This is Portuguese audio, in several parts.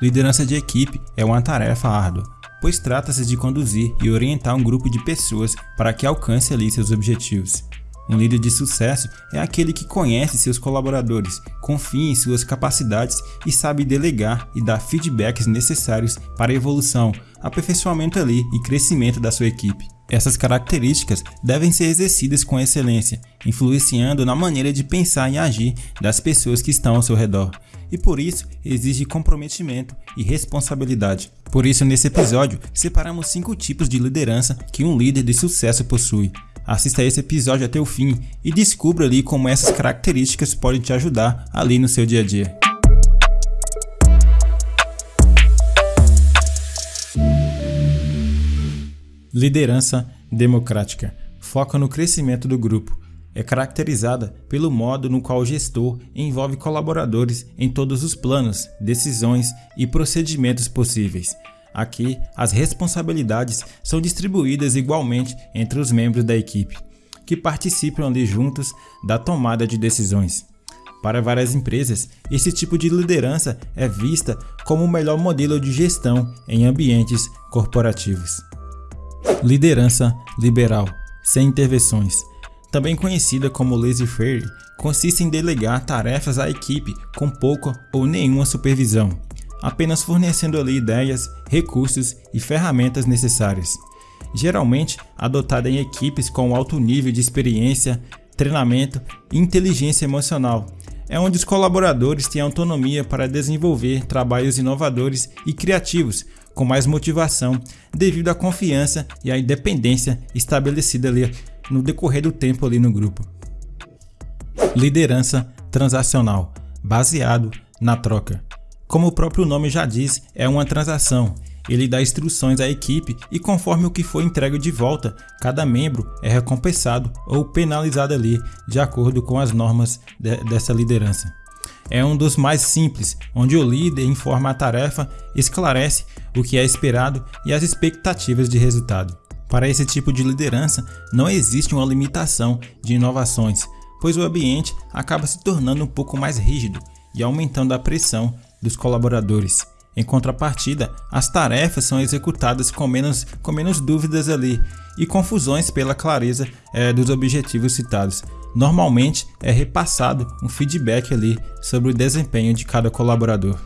liderança de equipe é uma tarefa árdua, pois trata-se de conduzir e orientar um grupo de pessoas para que alcance ali seus objetivos. Um líder de sucesso é aquele que conhece seus colaboradores, confia em suas capacidades e sabe delegar e dar feedbacks necessários para a evolução, aperfeiçoamento ali e crescimento da sua equipe. Essas características devem ser exercidas com excelência, influenciando na maneira de pensar e agir das pessoas que estão ao seu redor. E por isso exige comprometimento e responsabilidade. Por isso, nesse episódio, separamos cinco tipos de liderança que um líder de sucesso possui. Assista esse episódio até o fim e descubra ali como essas características podem te ajudar ali no seu dia a dia. Liderança democrática foca no crescimento do grupo. É caracterizada pelo modo no qual o gestor envolve colaboradores em todos os planos, decisões e procedimentos possíveis. Aqui, as responsabilidades são distribuídas igualmente entre os membros da equipe, que participam ali juntos da tomada de decisões. Para várias empresas, esse tipo de liderança é vista como o melhor modelo de gestão em ambientes corporativos. Liderança liberal, sem intervenções. Também conhecida como laissez-faire, consiste em delegar tarefas à equipe com pouca ou nenhuma supervisão, apenas fornecendo ali ideias, recursos e ferramentas necessárias. Geralmente adotada em equipes com alto nível de experiência, treinamento e inteligência emocional. É onde os colaboradores têm autonomia para desenvolver trabalhos inovadores e criativos com mais motivação devido à confiança e à independência estabelecida ali no decorrer do tempo ali no grupo. Liderança transacional, baseado na troca. Como o próprio nome já diz, é uma transação. Ele dá instruções à equipe e, conforme o que for entregue de volta, cada membro é recompensado ou penalizado ali, de acordo com as normas de, dessa liderança. É um dos mais simples, onde o líder informa a tarefa, esclarece o que é esperado e as expectativas de resultado. Para esse tipo de liderança, não existe uma limitação de inovações, pois o ambiente acaba se tornando um pouco mais rígido e aumentando a pressão dos colaboradores. Em contrapartida, as tarefas são executadas com menos, com menos dúvidas ali e confusões pela clareza é, dos objetivos citados. Normalmente é repassado um feedback ali sobre o desempenho de cada colaborador.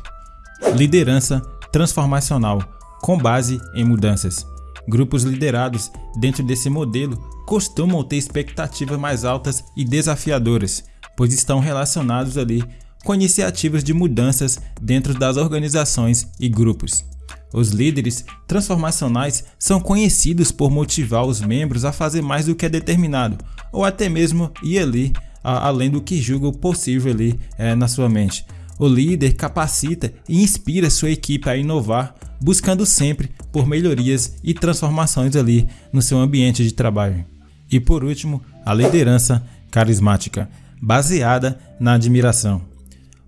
Liderança transformacional, com base em mudanças. Grupos liderados dentro desse modelo costumam ter expectativas mais altas e desafiadoras, pois estão relacionados ali com iniciativas de mudanças dentro das organizações e grupos. Os líderes transformacionais são conhecidos por motivar os membros a fazer mais do que é determinado, ou até mesmo ir ali a, além do que julga possível ali é, na sua mente. O líder capacita e inspira sua equipe a inovar, buscando sempre por melhorias e transformações ali no seu ambiente de trabalho. E por último, a liderança carismática, baseada na admiração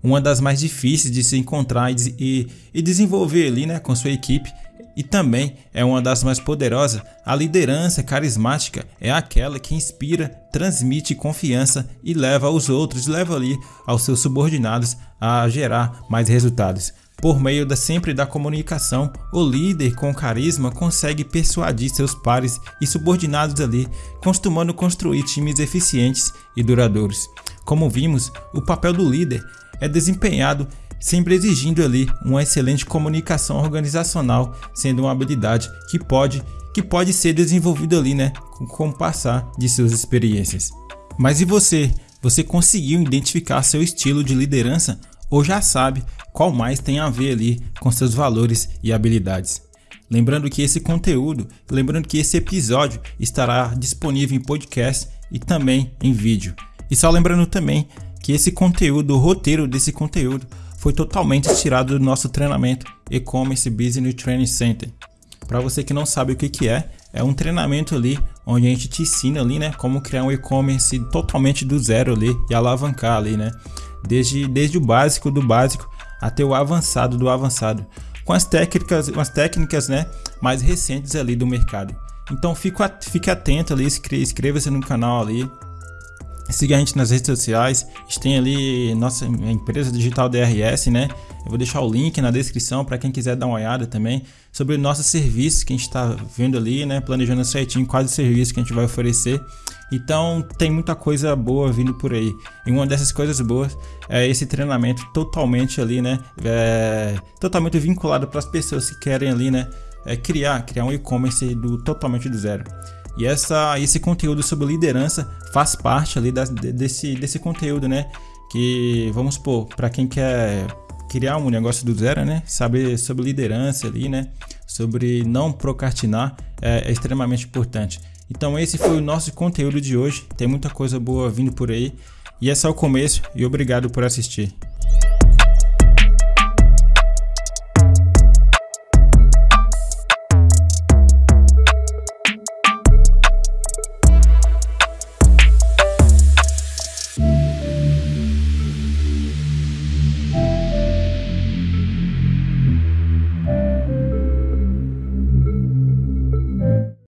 uma das mais difíceis de se encontrar e, e, desenvolver ali né, com sua equipe e também é uma das mais poderosas. A liderança carismática é aquela que inspira, transmite confiança e leva aos outros, leva ali aos seus subordinados a gerar mais resultados. Por meio da sempre da comunicação, o líder com carisma consegue persuadir seus pares e subordinados ali, costumando construir times eficientes e duradouros. Como vimos, o papel do líder é desempenhado sempre exigindo ali uma excelente comunicação organizacional, sendo uma habilidade que pode que pode ser desenvolvida ali, né, com o passar de suas experiências. Mas e você? Você conseguiu identificar seu estilo de liderança ou já sabe qual mais tem a ver ali com seus valores e habilidades? Lembrando que esse conteúdo, lembrando que esse episódio estará disponível em podcast e também em vídeo. E só lembrando também que esse conteúdo, o roteiro desse conteúdo, foi totalmente tirado do nosso treinamento E-Commerce Business Training Center. Para você que não sabe o que, que é, é um treinamento ali onde a gente te ensina ali, né, como criar um e-commerce totalmente do zero ali e alavancar ali, né, desde, desde o básico do básico até o avançado do avançado, com as técnicas, as técnicas, né, mais recentes ali do mercado. Então fique, fique atento ali, inscreva-se no canal ali, Siga a gente nas redes sociais. A gente tem ali nossa empresa digital DRS, né? Eu vou deixar o link na descrição para quem quiser dar uma olhada também sobre nossos serviços que a gente está vendo ali, né? Planejando certinho quais serviços que a gente vai oferecer. Então tem muita coisa boa vindo por aí. E uma dessas coisas boas é esse treinamento totalmente ali, né? É, totalmente vinculado para as pessoas que querem ali, né? É criar, criar um e-commerce do totalmente do zero. E essa, esse conteúdo sobre liderança faz parte ali da, desse, desse conteúdo, né? Que, vamos supor, para quem quer criar um negócio do zero, né? Saber sobre liderança ali, né? Sobre não procrastinar é, é extremamente importante. Então esse foi o nosso conteúdo de hoje. Tem muita coisa boa vindo por aí. E é o começo e obrigado por assistir.